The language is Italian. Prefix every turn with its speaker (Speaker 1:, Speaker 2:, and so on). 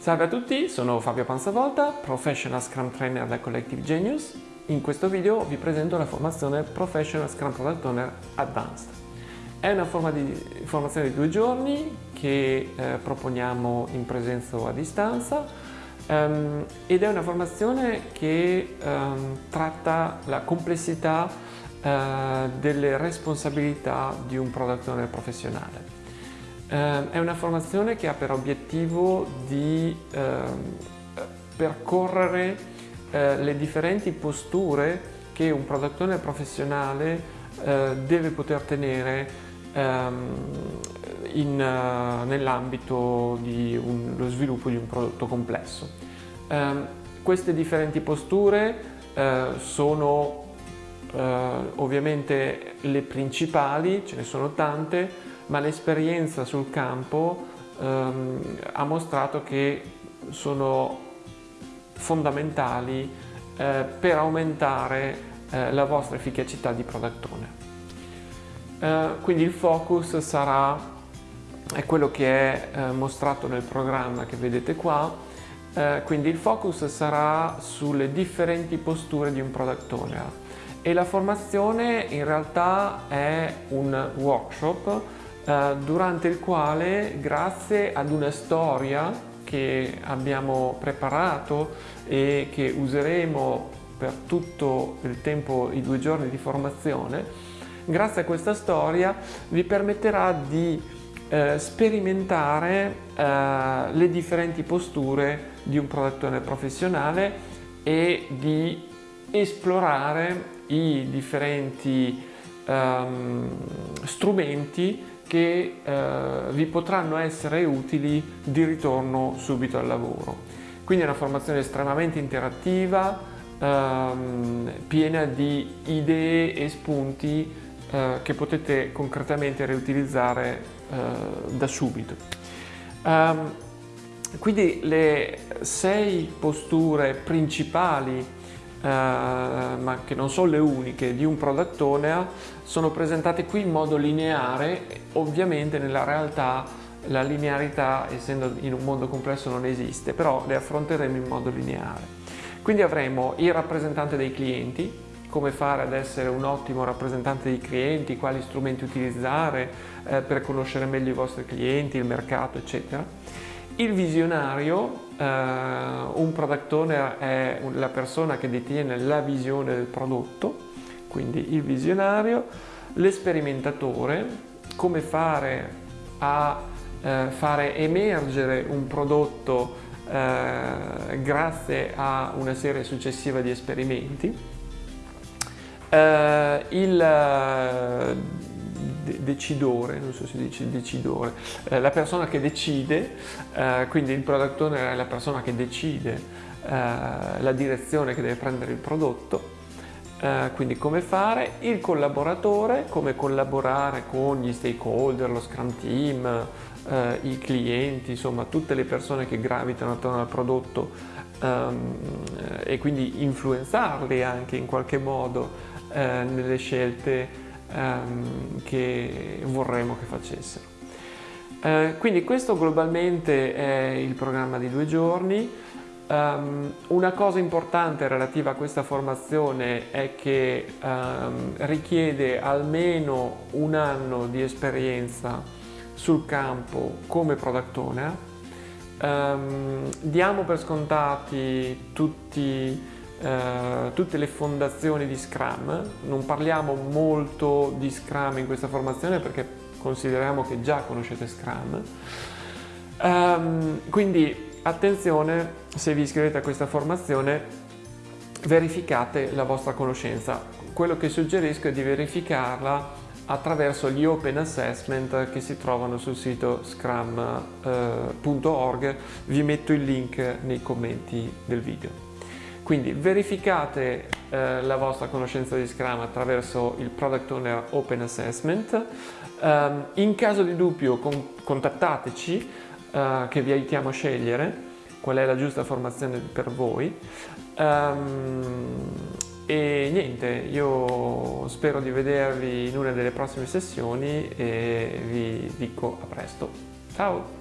Speaker 1: Salve a tutti, sono Fabio Panzavolta, Professional Scrum Trainer da Collective Genius. In questo video vi presento la formazione Professional Scrum Product Owner Advanced. È una forma di formazione di due giorni che eh, proponiamo in presenza o a distanza um, ed è una formazione che um, tratta la complessità uh, delle responsabilità di un product owner professionale. Eh, è una formazione che ha per obiettivo di eh, percorrere eh, le differenti posture che un product owner professionale eh, deve poter tenere ehm, uh, nell'ambito dello sviluppo di un prodotto complesso. Ehm, queste differenti posture eh, sono eh, ovviamente le principali, ce ne sono tante, ma l'esperienza sul campo ehm, ha mostrato che sono fondamentali eh, per aumentare eh, la vostra efficacità di product owner. Eh, quindi il focus sarà è quello che è eh, mostrato nel programma che vedete qua, eh, quindi il focus sarà sulle differenti posture di un product owner e la formazione in realtà è un workshop eh, durante il quale grazie ad una storia che abbiamo preparato e che useremo per tutto il tempo, i due giorni di formazione, grazie a questa storia vi permetterà di eh, sperimentare eh, le differenti posture di un product owner professionale e di esplorare i differenti um, strumenti che eh, vi potranno essere utili di ritorno subito al lavoro. Quindi è una formazione estremamente interattiva, ehm, piena di idee e spunti eh, che potete concretamente riutilizzare eh, da subito. Um, quindi le sei posture principali eh, ma che non sono le uniche, di un product owner sono presentate qui in modo lineare, ovviamente nella realtà la linearità essendo in un mondo complesso non esiste, però le affronteremo in modo lineare. Quindi avremo il rappresentante dei clienti, come fare ad essere un ottimo rappresentante dei clienti, quali strumenti utilizzare eh, per conoscere meglio i vostri clienti, il mercato, eccetera il visionario, eh, un product owner è la persona che detiene la visione del prodotto, quindi il visionario, l'esperimentatore, come fare a eh, fare emergere un prodotto eh, grazie a una serie successiva di esperimenti, il decidore, non so se dice decidore, eh, la persona che decide, eh, quindi il product owner è la persona che decide eh, la direzione che deve prendere il prodotto, eh, quindi come fare, il collaboratore, come collaborare con gli stakeholder, lo scrum team, eh, i clienti, insomma tutte le persone che gravitano attorno al prodotto ehm, e quindi influenzarli anche in qualche modo nelle scelte ehm, che vorremmo che facessero. Eh, quindi questo globalmente è il programma di due giorni. Um, una cosa importante relativa a questa formazione è che um, richiede almeno un anno di esperienza sul campo come product owner. Um, diamo per scontati tutti eh, tutte le fondazioni di Scrum, non parliamo molto di Scrum in questa formazione perché consideriamo che già conoscete Scrum, um, quindi attenzione se vi iscrivete a questa formazione verificate la vostra conoscenza, quello che suggerisco è di verificarla attraverso gli open assessment che si trovano sul sito scrum.org, eh, vi metto il link nei commenti del video. Quindi verificate eh, la vostra conoscenza di Scrum attraverso il Product Owner Open Assessment. Um, in caso di dubbio con contattateci uh, che vi aiutiamo a scegliere qual è la giusta formazione per voi. Um, e niente, io spero di vedervi in una delle prossime sessioni e vi dico a presto. Ciao!